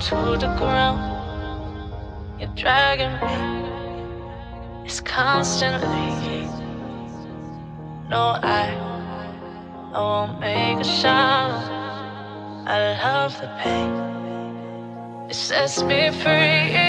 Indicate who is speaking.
Speaker 1: to the ground. You're dragging me. It's constantly. No, I, I won't make a sound. I love the pain. It sets me free.